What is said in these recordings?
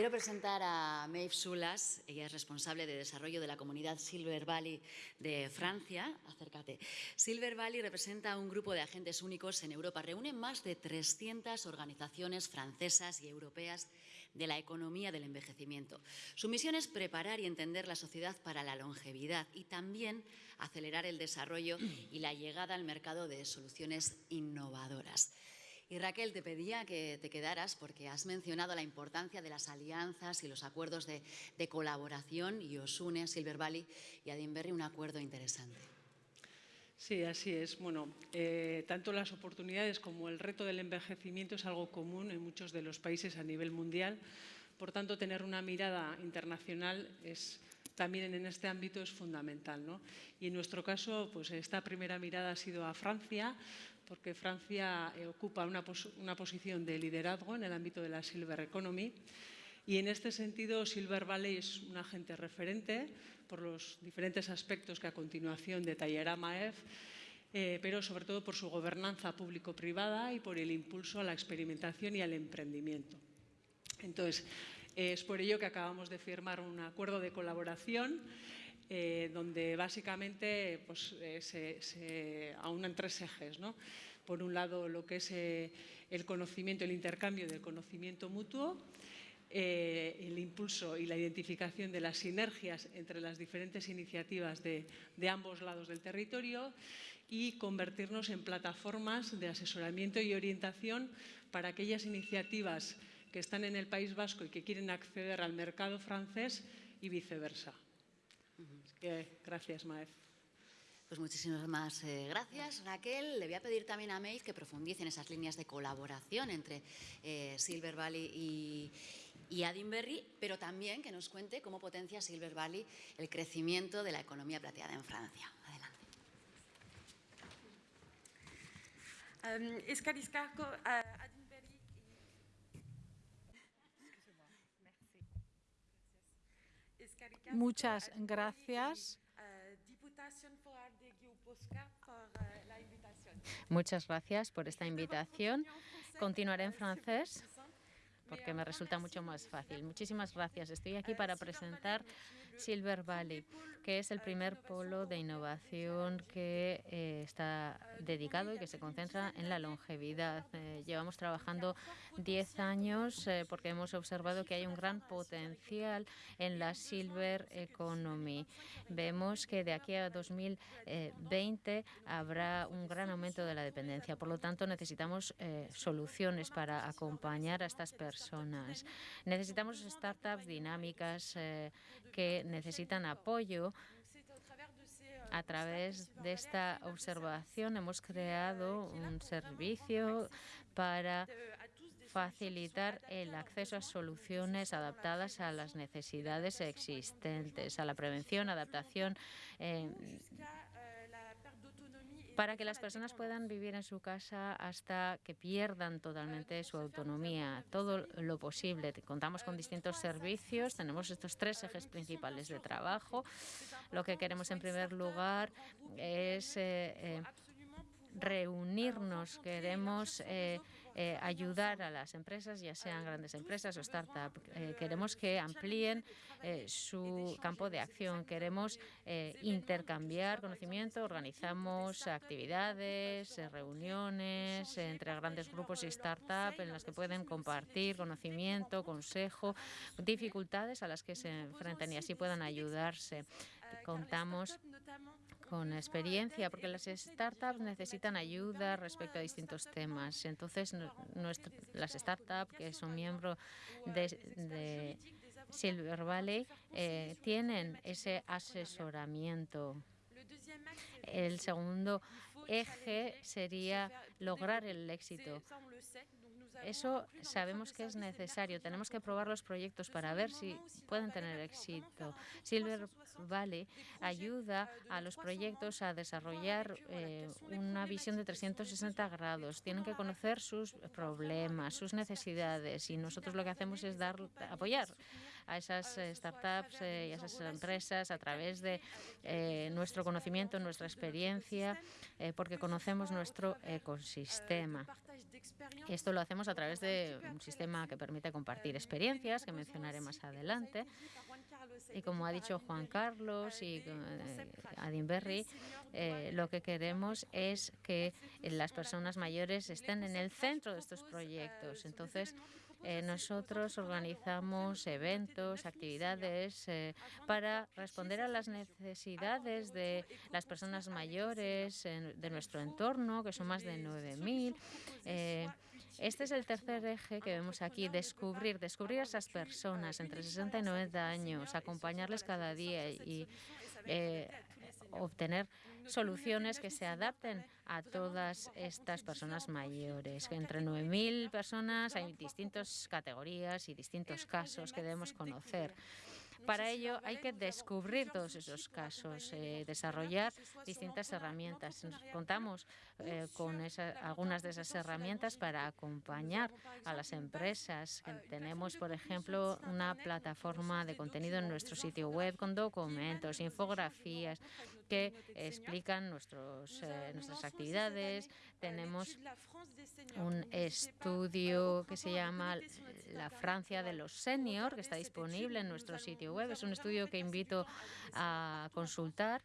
Quiero presentar a Maeve Sulas, ella es responsable de desarrollo de la comunidad Silver Valley de Francia. Acércate. Silver Valley representa un grupo de agentes únicos en Europa. Reúne más de 300 organizaciones francesas y europeas de la economía del envejecimiento. Su misión es preparar y entender la sociedad para la longevidad y también acelerar el desarrollo y la llegada al mercado de soluciones innovadoras. Y Raquel, te pedía que te quedaras porque has mencionado la importancia de las alianzas y los acuerdos de, colaboración y os une Silver Valley y a Dinberry un acuerdo interesante. Sí, así es. Bueno, eh, tanto las oportunidades como el reto del envejecimiento es algo común en muchos de los países a nivel mundial. Por tanto, tener una mirada internacional es también en este ámbito es fundamental. ¿no? Y en nuestro caso, pues esta primera mirada ha sido a Francia, porque Francia eh, ocupa una, una posición de liderazgo en el ámbito de la Silver Economy y en este sentido Silver Valley es un agente referente por los diferentes aspectos que a continuación detallará Maef, eh, pero sobre todo por su gobernanza público-privada y por el impulso a la experimentación y al emprendimiento. Entonces, es por ello que acabamos de firmar un acuerdo de colaboración eh, donde básicamente pues, eh, se, aunan tres ejes. ¿no? Por un lado, lo que es eh, el conocimiento, el intercambio del conocimiento mutuo, el impulso y la identificación de las sinergias entre las diferentes iniciativas de, ambos lados del territorio y convertirnos en plataformas de asesoramiento y orientación para aquellas iniciativas que están en el País Vasco y que quieren acceder al mercado francés y viceversa gracias, Maef. Pues muchísimas más eh, gracias, Raquel. Le voy a pedir también a Maeve que profundice en esas líneas de colaboración entre eh, Silver Valley y, y Adinberry, pero también que nos cuente cómo potencia Silver Valley el crecimiento de la economía plateada en Francia. Adelante. Um, Muchas gracias. Muchas gracias por esta invitación. Continuaré en francés porque me resulta mucho más fácil. Muchísimas gracias. Estoy aquí para presentar Silver Valley, que es el primer polo de innovación que eh, está dedicado y que se concentra en la longevidad. Eh, llevamos trabajando 10 años eh, porque hemos observado que hay un gran potencial en la Silver Economy. Vemos que de aquí a 2020 habrá un gran aumento de la dependencia. Por lo tanto, necesitamos soluciones para acompañar a estas personas. Necesitamos startups dinámicas que necesitan apoyo. A través de esta observación hemos creado un servicio para facilitar el acceso a soluciones adaptadas a las necesidades existentes, a la prevención, adaptación, eh, para que las personas puedan vivir en su casa hasta que pierdan totalmente su autonomía, todo lo posible. Contamos con distintos servicios, tenemos estos tres ejes principales de trabajo. Lo que queremos en primer lugar es eh, eh, reunirnos, queremos eh, eh, ayudar a las empresas, ya sean grandes empresas o startups. Eh, queremos que amplíen eh, su campo de acción, queremos intercambiar conocimiento, organizamos actividades, reuniones entre grandes grupos y startups en las que pueden compartir conocimiento, consejo, dificultades a las que se enfrentan y así puedan ayudarse. Contamos con experiencia, porque las startups necesitan ayuda respecto a distintos temas. Entonces, las startups que son miembros de, Silver Valley eh, tienen ese asesoramiento. El segundo eje sería lograr el éxito. Eso sabemos que es necesario. Tenemos que probar los proyectos para ver si pueden tener éxito. Silver Valley ayuda a los proyectos a desarrollar eh, una visión de 360 grados. Tienen que conocer sus problemas, sus necesidades y nosotros lo que hacemos es dar, apoyar a esas startups y a esas empresas a través de nuestro conocimiento, nuestra experiencia, porque conocemos nuestro ecosistema. Esto lo hacemos a través de un sistema que permite compartir experiencias, que mencionaré más adelante. Y como ha dicho Juan Carlos y eh, Adin Berry, eh, lo que queremos es que las personas mayores estén en el centro de estos proyectos. Entonces, eh, nosotros organizamos eventos, actividades para responder a las necesidades de las personas mayores de nuestro entorno, que son más de 9.000. Este es el tercer eje que vemos aquí, descubrir, descubrir a esas personas entre 60 y 90 años, acompañarles cada día y eh, obtener soluciones que se adapten a todas estas personas mayores. Entre 9.000 personas hay distintas categorías y distintos casos que debemos conocer. Para ello hay que descubrir todos esos casos, eh, desarrollar distintas herramientas. Contamos eh, con algunas de esas herramientas para acompañar a las empresas. Tenemos, por ejemplo, una plataforma de contenido en nuestro sitio web con documentos, infografías que explican nuestros, eh, nuestras actividades. Tenemos un estudio que se llama La Francia de los Senior, que está disponible en nuestro sitio web. Es un estudio que invito a consultar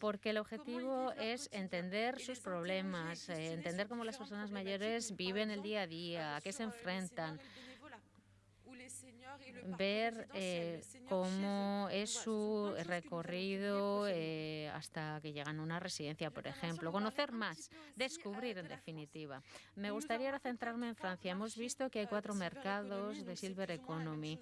porque el objetivo es entender sus problemas, eh, entender cómo las personas mayores viven el día a día, a qué se enfrentan, ver eh, cómo es su recorrido eh, hasta que llegan a una residencia, por ejemplo. Conocer más, descubrir en definitiva. Me gustaría centrarme en Francia. Hemos visto que hay cuatro mercados de Silver Economy.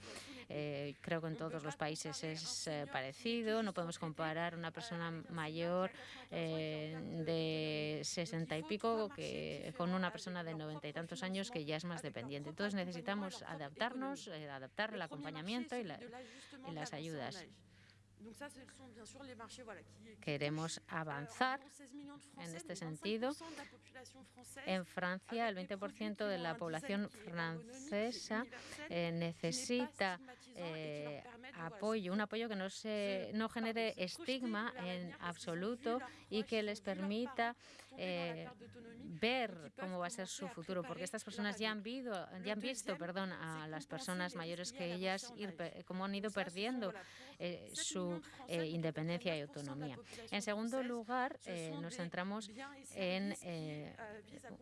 Eh, creo que en todos los países es parecido. No podemos comparar una persona mayor de sesenta y pico que, con una persona de noventa y tantos años que ya es más dependiente. Entonces necesitamos adaptarnos, adaptar la acompañamiento y, las ayudas. Queremos avanzar en este sentido. En Francia, el 20% de la población francesa eh, necesita eh, apoyo, un apoyo que no, se, no genere estigma en absoluto y que les permita eh, ver cómo va a ser su futuro, porque estas personas ya han, ya han visto perdón, a las personas mayores que ellas, ir, cómo han ido perdiendo eh, su eh, independencia y autonomía. En segundo lugar, nos centramos en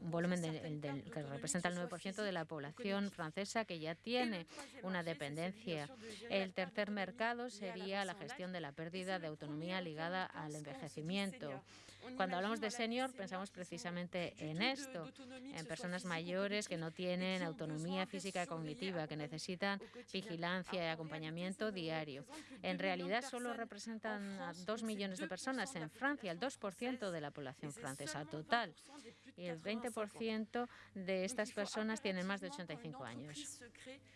un volumen que representa el 9% de la población francesa que ya tiene una dependencia. El tercer mercado sería la gestión de la pérdida de autonomía ligada al envejecimiento. Cuando hablamos de senior, pensamos precisamente en esto, en personas mayores que no tienen autonomía física y cognitiva, que necesitan vigilancia y acompañamiento diario. En realidad solo representan a dos millones de personas en Francia, el 2% de la población francesa total. Y el 20% de estas personas tienen más de 85 años.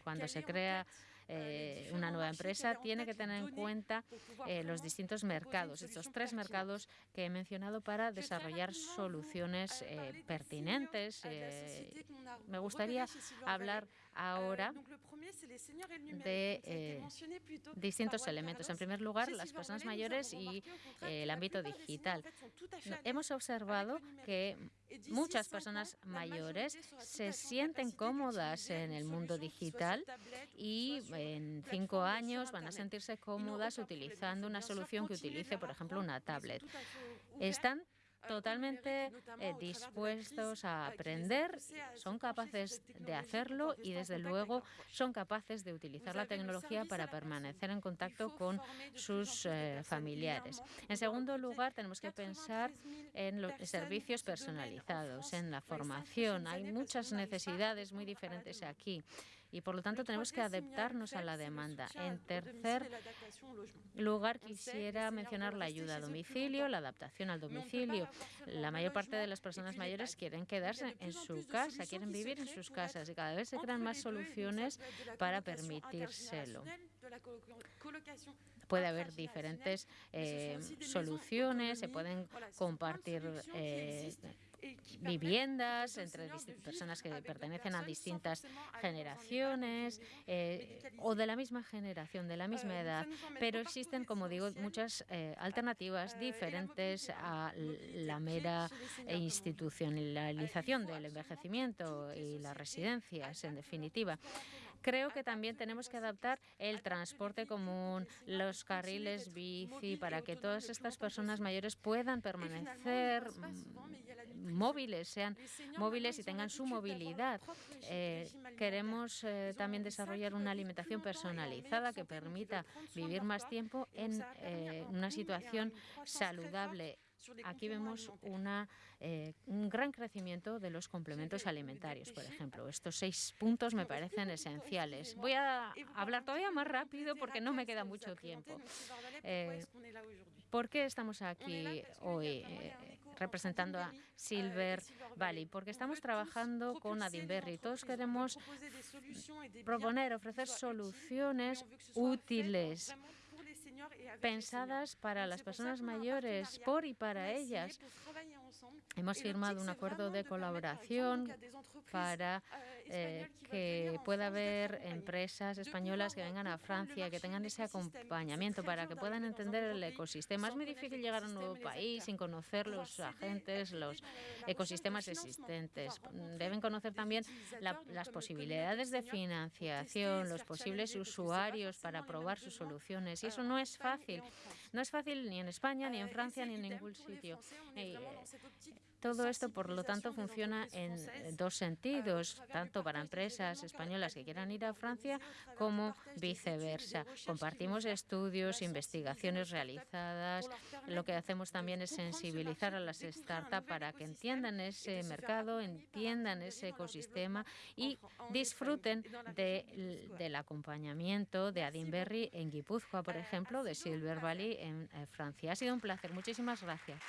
Cuando se crea eh, una nueva empresa tiene que tener en cuenta eh, los distintos mercados, estos tres mercados que he mencionado para desarrollar soluciones eh, pertinentes. me gustaría hablar ahora de distintos elementos. En primer lugar, las personas mayores y el ámbito digital. Hemos observado que muchas personas mayores se sienten cómodas en el mundo digital y en cinco años van a sentirse cómodas utilizando una solución que utilice, por ejemplo, una tablet. Están totalmente eh, dispuestos a aprender, son capaces de hacerlo y desde luego son capaces de utilizar la tecnología para permanecer en contacto con sus eh, familiares. En segundo lugar, tenemos que pensar en los servicios personalizados, en la formación. Hay muchas necesidades muy diferentes aquí y por lo tanto tenemos que adaptarnos a la demanda. En tercer lugar, quisiera mencionar la ayuda a domicilio, la adaptación al domicilio. La mayor parte de las personas mayores quieren quedarse en su casa, quieren vivir en sus casas y cada vez se crean más soluciones para permitírselo. puede haber diferentes eh, soluciones, se pueden compartir eh, viviendas entre personas que pertenecen a distintas generaciones eh, o de la misma generación, de la misma edad, pero existen, como digo, muchas eh, alternativas diferentes a la mera institucionalización del envejecimiento y las residencias, en definitiva. Creo que también tenemos que adaptar el transporte común, los carriles bici, para que todas estas personas mayores puedan permanecer móviles, sean móviles y tengan su movilidad. Eh, queremos eh, también desarrollar una alimentación personalizada que permita vivir más tiempo en eh, una situación saludable Aquí vemos una, eh, un gran crecimiento de los complementos alimentarios, por ejemplo. Estos seis puntos me parecen esenciales. Voy a hablar todavía más rápido porque no me queda mucho tiempo. Eh, ¿Por qué estamos aquí hoy eh, representando a Silver Valley? Porque estamos trabajando con Adinberry. Todos queremos proponer, ofrecer soluciones útiles pensadas para las personas mayores, por y para ellas. Hemos firmado un acuerdo de colaboración para eh, que pueda haber empresas españolas que vengan a Francia, que tengan ese acompañamiento para que puedan entender el ecosistema. Es muy difícil llegar a un nuevo país sin conocer los agentes, los ecosistemas existentes. Deben conocer también las posibilidades de financiación, los posibles usuarios para probar sus soluciones. Y eso no es fácil. No es fácil ni en España, ni en Francia, ni en ningún sitio. Eh, todo esto, por lo tanto, funciona en dos sentidos, tanto para empresas españolas que quieran ir a Francia como viceversa. Compartimos estudios, investigaciones realizadas. Lo que hacemos también es sensibilizar a las startups para que entiendan ese mercado, entiendan ese ecosistema y disfruten del acompañamiento de Adinberry en Guipúzcoa, por ejemplo, de Silver Valley en Francia. Ha sido un placer. Muchísimas gracias.